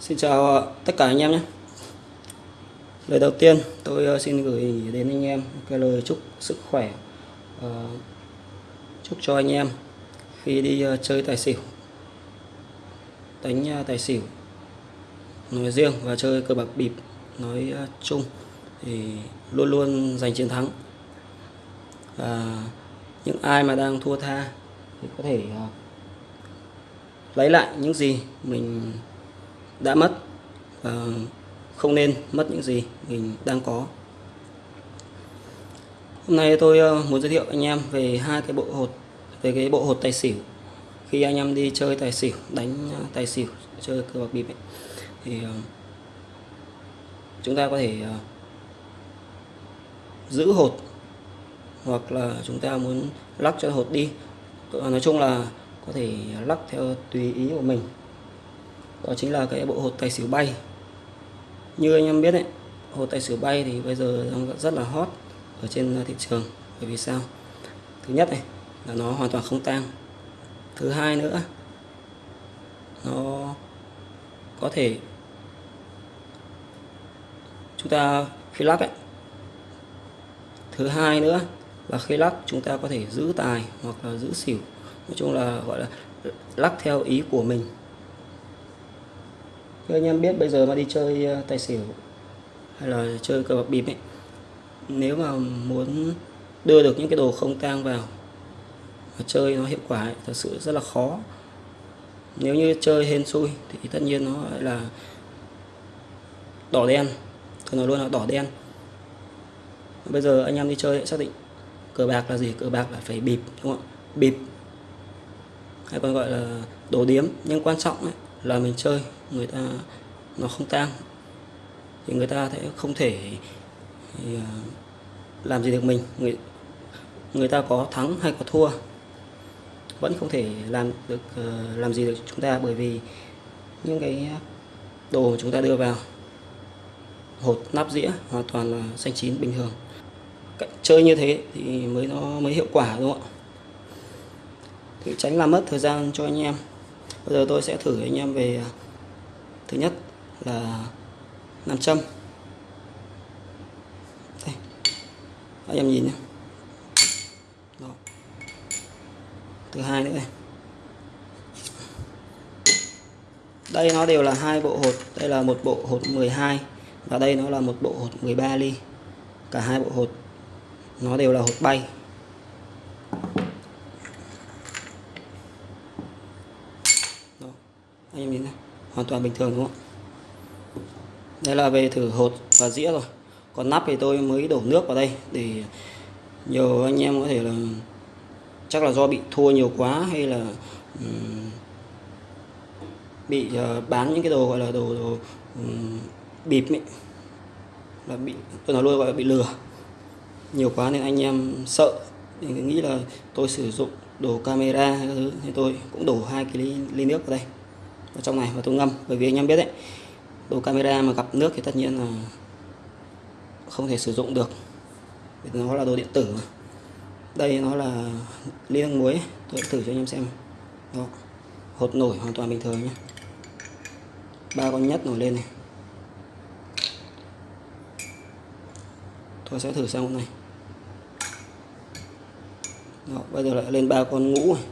Xin chào ờ, tất cả anh em nhé. Lời đầu tiên, tôi ờ, xin gửi đến anh em cái lời chúc sức khỏe ờ, Chúc cho anh em khi đi chơi tài xỉu, Đánh tài xỉu, nói riêng và chơi cờ bạc bịp, nói chung thì luôn luôn giành chiến thắng. Và những ai mà đang thua tha thì có thể lấy lại những gì mình đã mất và không nên mất những gì mình đang có. Hôm nay tôi ờ, muốn giới thiệu anh em về hai cái bộ hột về cái bộ hột tài xỉu. Khi anh em đi chơi tài xỉu đánh ờ, tài xỉu chơi cờ bạc bịp ấy, thì chúng ta có thể giữ hột hoặc là chúng ta muốn lắc cho hột đi. Nói chung là có thể lắc theo tùy ý của mình đó chính là cái bộ hột tài xỉu bay. Như anh em biết đấy hột tài xỉu bay thì bây giờ đang rất là hot ở trên thị trường. Bởi vì sao? Thứ nhất này, là nó hoàn toàn không tang. Thứ hai nữa, nó có thể, chúng ta khi lắc ấy. Thứ hai nữa là khi lắc chúng ta có thể giữ tài hoặc là giữ xỉu. Nói chung là, gọi là lắc theo ý của mình như anh em biết bây giờ mà đi chơi ờ, tài xỉu hay là chơi cờ bạc bịp ấy nếu mà muốn đưa được những cái đồ không tang vào và chơi nó hiệu quả ấy, thật sự rất là khó. Nếu như chơi hên xui thì tất nhiên nó lại là đỏ đen tôi nói luôn là đỏ đen. Bây giờ anh em đi chơi xác định cờ bạc là gì cờ bạc là phải bịp đúng không ạ? Bịp hay còn gọi là đồ điếm. Nhưng quan trọng ấy, là mình chơi người ta nó không tăng thì người ta sẽ không thể thì, à, làm gì được mình. Người người ta có thắng hay có thua vẫn không thể làm được ờ, làm gì được chúng ta bởi vì những cái đồ mà chúng ta đưa vào hột nắp dĩa hoàn toàn là xanh chín bình thường. Cách chơi như thế thì mới nó mới hiệu quả đúng không ạ? Thì tránh làm mất thời gian cho anh em bây giờ tôi sẽ thử anh em về à, thứ nhất là nam châm. Đây. Anh em nhìn nhé Đó. thứ hai nữa đây, đây nó đều là hai bộ hột. Đây là một bộ hột 12 và đây nó là một bộ hột 13 ly. Cả hai bộ hột nó đều là hột bay Đó. anh em nhìn này hoàn toàn bình thường đúng không đây là về thử hột và dĩa rồi. Còn nắp thì tôi mới đổ nước vào đây để nhiều anh em có thể là chắc là do bị thua nhiều quá hay là um, bị uh, bán những cái đồ gọi là đồ, đồ um, bịp ấy là bị tôi nói luôn gọi là bị lừa. Nhiều quá nên anh em sợ nghĩ là tôi sử dụng đồ camera hay các thứ thì tôi cũng đổ hai cái ly, ly nước vào đây vào trong này và tôi ngâm. Bởi vì anh em biết đấy đồ camera mà gặp nước thì tất nhiên là không thể sử dụng được. Vì nó là đồ điện tử mà. đây nó là ly nước muối tôi thử cho anh em xem. Đó hột nổi hoàn toàn bình thường nhé. Ba con nhất nổi lên này. Tôi sẽ thử sang con này đó, bây giờ lại lên ba con ngũ. này.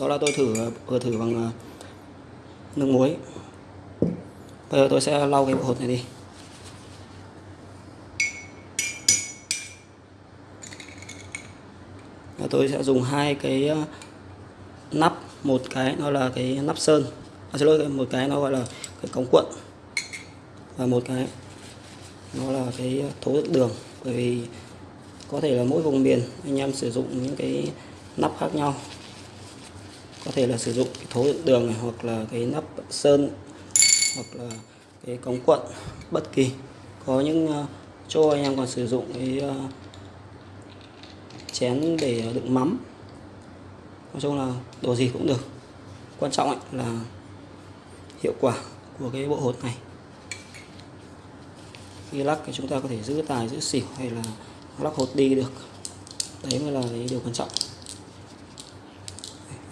Đó là tôi thử vừa thử bằng ờ, nước muối. Bây giờ tôi sẽ lau cái bộ hột này đi. Và tôi sẽ dùng hai cái ờ, nắp. Một cái nó là cái nắp sơn. À, xin lỗi một cái nó gọi là cái cống cuộn. Và một cái nó là cái thố đường. Bởi vì có thể là mỗi vùng miền anh em sử dụng những cái nắp khác nhau có thể là sử dụng cái thố đựng đường này hoặc là cái nắp sơn, hoặc là cái cống quận bất kỳ. Có những ờ, chỗ anh em còn sử dụng cái ờ, chén để đựng mắm. Nói chung là đồ gì cũng được. Quan trọng ấy là hiệu quả của cái bộ hột này. Khi lắc thì chúng ta có thể giữ tài, giữ xỉu hay là lắc hột đi được. Đấy mới là cái điều quan trọng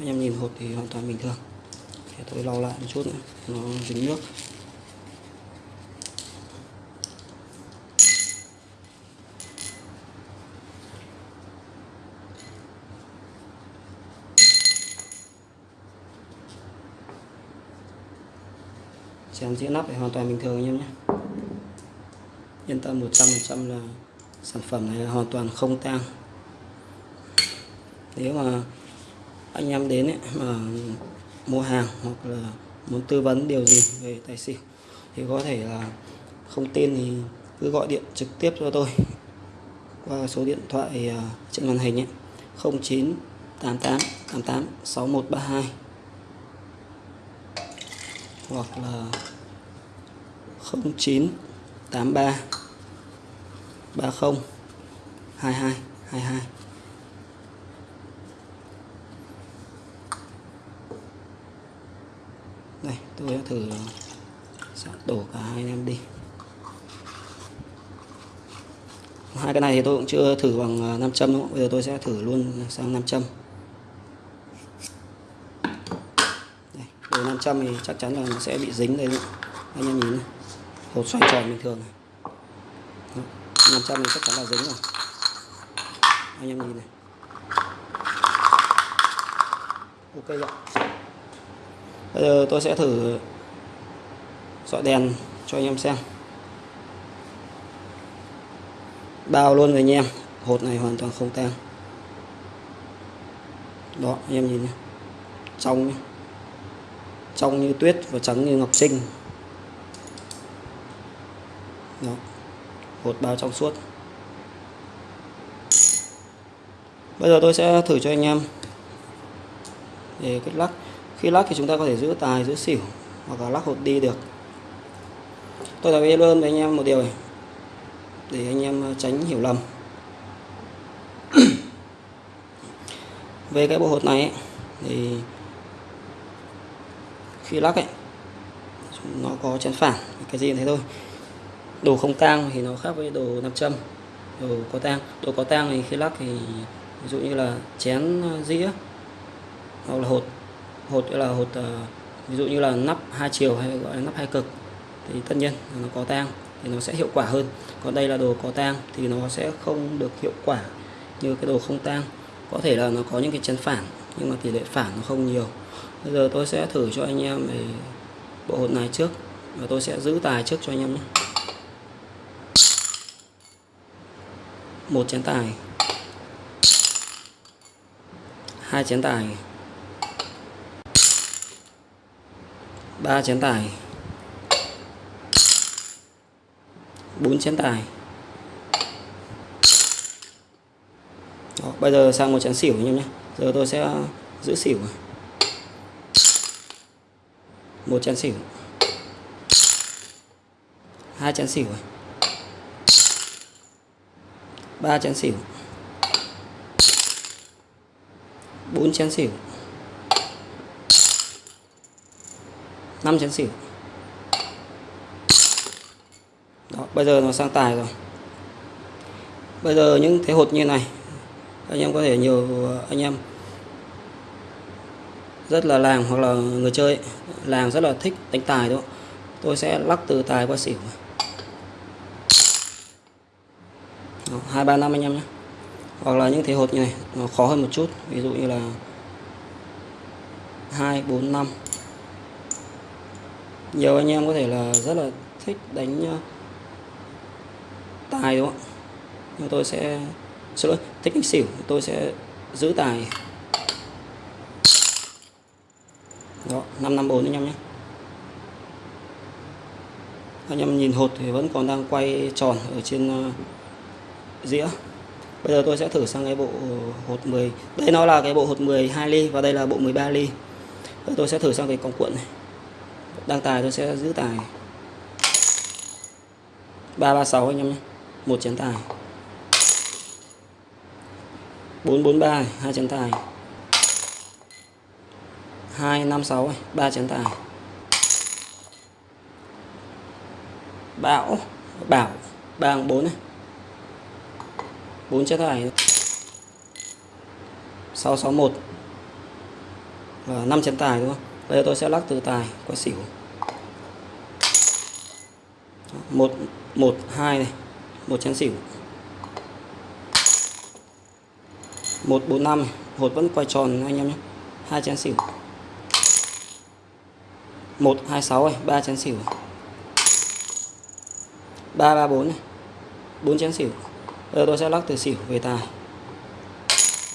anh em nhìn hột thì hoàn toàn bình thường. Để tôi lau lại một chút nữa nó dính nước. Chén dĩa nắp thì hoàn toàn bình thường anh em nhé. Yên tâm 100% là sản phẩm này là hoàn toàn không tang. Nếu mà anh em đến ấy, mà mua hàng hoặc là muốn tư vấn điều gì về tài xỉu thì có thể là không tin thì cứ gọi điện trực tiếp cho tôi. Qua số điện thoại à, trên màn hình ấy 0988 88 6132 hoặc là 0983 30 22 22 đây tôi đã thử sẽ đổ cả hai anh em đi hai cái này thì tôi cũng chưa thử bằng à, nam châm đúng không? bây giờ tôi sẽ thử luôn sang nam châm đây, đồ nam châm thì chắc chắn là nó sẽ bị dính đây đúng không? anh em nhìn này. hột xoay tròn bình thường này nam châm thì chắc chắn là dính rồi anh em nhìn này ok ạ bây giờ tôi sẽ thử dọi đèn cho anh em xem. Bao luôn rồi anh em. Hột này hoàn toàn không tan. Đó, anh em nhìn nhé trong nhé trong như tuyết và trắng như ngọc sinh. Đó. Hột bao trong suốt. Bây giờ tôi sẽ thử cho anh em. Để cách lắc khi lắc thì chúng ta có thể giữ tài giữ xỉu hoặc là lắc hột đi được. Tôi đã biết ơn với anh em một điều này để anh em ờ, tránh hiểu lầm. Về cái bộ hột này ấy, thì khi lắc ấy nó có chén phản cái gì thế thôi. Đồ không tang thì nó khác với đồ nam châm đồ có tang. Đồ có tang thì khi lắc thì ví dụ như là chén ờ, dĩa hoặc là hột hột là hột ờ, ví dụ như là nắp hai chiều hay gọi là nắp hai cực, thì tất nhiên nó có tang thì nó sẽ hiệu quả hơn. Còn đây là đồ có tang thì nó sẽ không được hiệu quả như cái đồ không tang. Có thể là nó có những cái chân phản, nhưng mà tỷ lệ phản nó không nhiều. Bây giờ tôi sẽ thử cho anh em về bộ hột này trước, và tôi sẽ giữ tài trước cho anh em nhé. Một chén tài. Hai chén tài. Ba chén tài. Bốn chén tài. Đó, bây giờ sang một chén xỉu anh em nhé. Giờ tôi sẽ ờ, giữ xỉu một chén xỉu. Hai chén xỉu ba chén xỉu. Bốn chén xỉu. 5 chén xỉu đó, bây giờ nó sang tài rồi. Bây giờ những thế hột như này, anh em có thể nhiều ờ, anh em rất là làng hoặc là người chơi. Làng rất là thích đánh tài đó. Tôi sẽ lắc từ tài qua xỉu. Hai, ba, năm anh em nhé. Hoặc là những thế hột như này, nó khó hơn một chút. Ví dụ như là hai, bốn, năm nhiều anh em có thể là rất là thích đánh ờ, tài đúng không nhưng tôi sẽ, xin lỗi, thích đánh xỉu, tôi sẽ giữ tài. Đó 554 anh em nhé. Anh em nhìn hột thì vẫn còn đang quay tròn ở trên ờ, dĩa. Bây giờ tôi sẽ thử sang cái bộ hột 10 đây nó là cái bộ hột 12 ly và đây là bộ 13 ly. Tôi sẽ thử sang cái còng cuộn này đang tài tôi sẽ giữ tài. 336 anh em nhé. Một chén tài. 443 hai chén tài. 256 ba chén tài. Bảo Bảo 3 4 này. 4 chén tài. 661 và 5 chén tài đúng không? Bây giờ tôi sẽ lắc từ tài qua xỉu. Một một hai này một chén xỉu. Một bốn năm hột vẫn quay tròn anh em nhé. Hai chén xỉu. Một hai sáu này ba chén xỉu. Ba ba bốn này bốn chén xỉu. Bây giờ tôi sẽ lắc từ xỉu về tài.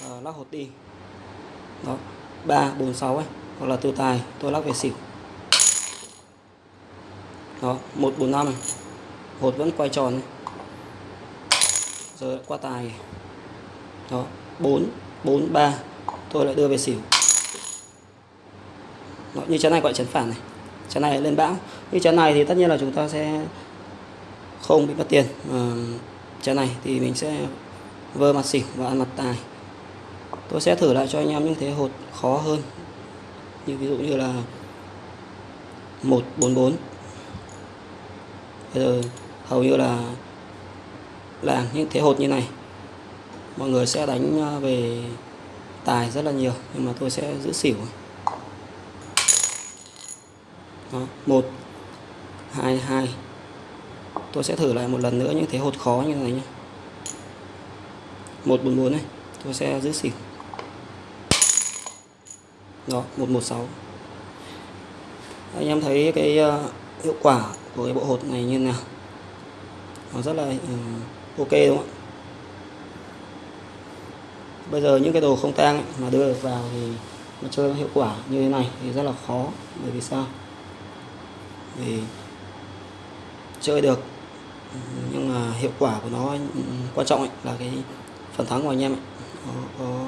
À, lắc hột đi. Đó ba bốn sáu ấy hoặc là từ tài tôi lắc về xỉu. Đó một bốn năm. Hột vẫn quay tròn rồi qua tài. Đó bốn bốn ba. Tôi lại đưa về xỉu. Đó, như chén này gọi chén phản này. Chén này lên bão. Như chén này thì tất nhiên là chúng ta sẽ không bị mất tiền. Ờ, à, chén này thì mình sẽ vơ mặt xỉu và ăn mặt tài. Tôi sẽ thử lại cho anh em những thế hột khó hơn như ví dụ như là 144 bây giờ hầu như là là những thế hột như này mọi người sẽ đánh à, về tài rất là nhiều nhưng mà tôi sẽ giữ xỉu. Đó, một hai hai. Tôi sẽ thử lại một lần nữa những thế hột khó như này nhé một bốn bốn này tôi sẽ giữ xỉu đó 116 anh em thấy cái uh, hiệu quả của cái bộ hột này như thế nào? Nó rất là uh, ok đúng không ạ? Bây giờ những cái đồ không tang ấy, mà đưa được vào thì mà chơi hiệu quả như thế này thì rất là khó. Bởi vì sao? Vì chơi được nhưng mà hiệu quả của nó ừ, quan trọng ấy, là cái phần thắng của anh em ấy. Nó có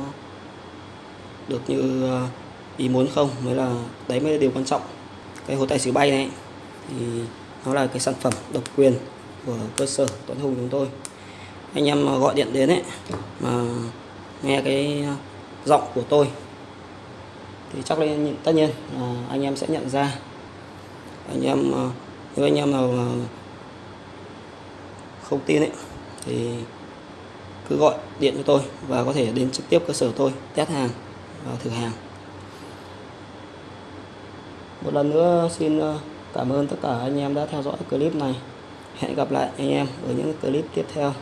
được như uh, ý muốn không? Mới là đấy mới là điều quan trọng. Cái hố tài xỉu bay này thì nó là cái sản phẩm độc quyền của cơ sở Tuấn Hùng chúng tôi. Anh em gọi điện đến ấy, mà nghe cái giọng của tôi thì chắc là tất nhiên là anh em sẽ nhận ra. Anh em nếu anh em nào không tin ấy, thì cứ gọi điện cho tôi và có thể đến trực tiếp cơ sở tôi test hàng và thử hàng một lần nữa xin ờ, cảm ơn tất cả anh em đã theo dõi clip này. Hẹn gặp lại anh em ở những clip tiếp theo.